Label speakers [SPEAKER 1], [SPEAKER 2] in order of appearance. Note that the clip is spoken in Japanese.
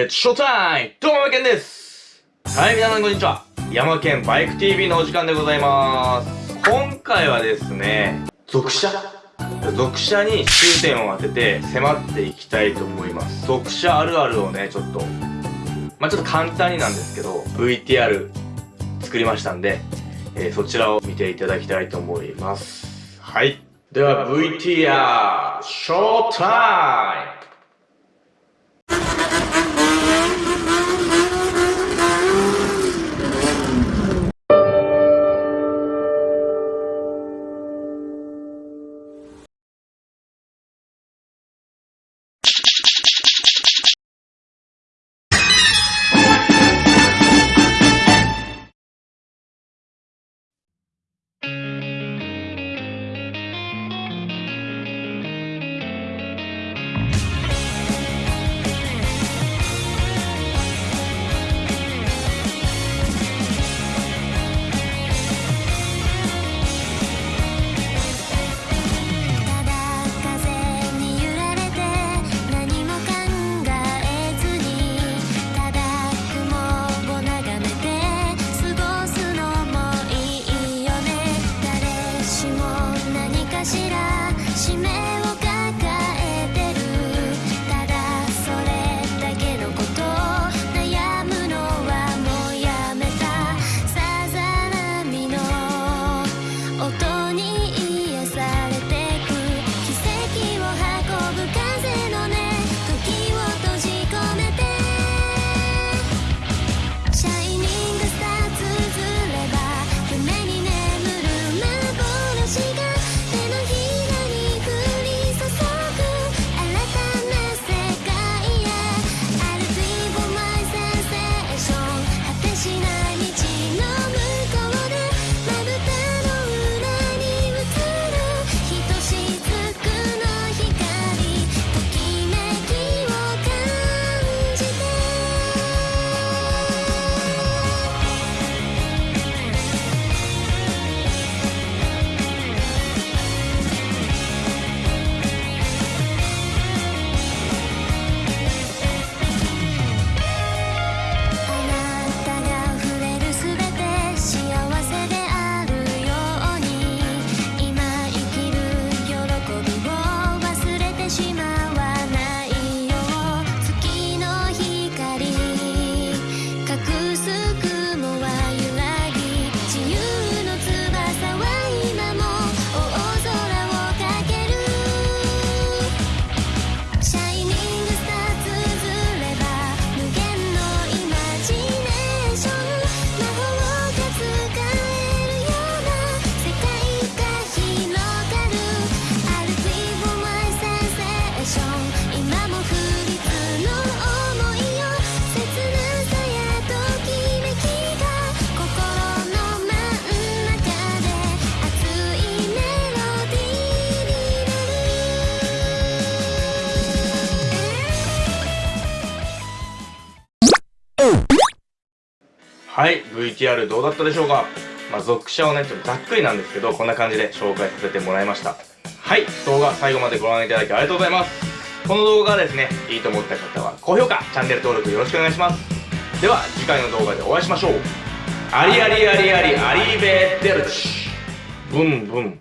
[SPEAKER 1] It's showtime! どうも、けんですはい、皆さんこんにちは。山県バイク TV のお時間でございます。今回はですね、属車属車に終点を当てて迫っていきたいと思います。属車あるあるをね、ちょっと、まあ、ちょっと簡単になんですけど、VTR 作りましたんで、えー、そちらを見ていただきたいと思います。はい。では VTR、ショータイムかしら。使めをはい VTR どうだったでしょうか？まあ属者をねちょっとざっくりなんですけどこんな感じで紹介させてもらいました。はい動画最後までご覧いただきありがとうございます。この動画がですねいいと思った方は高評価チャンネル登録よろしくお願いします。では次回の動画でお会いしましょう。ありありありありありベーテルチブンブン。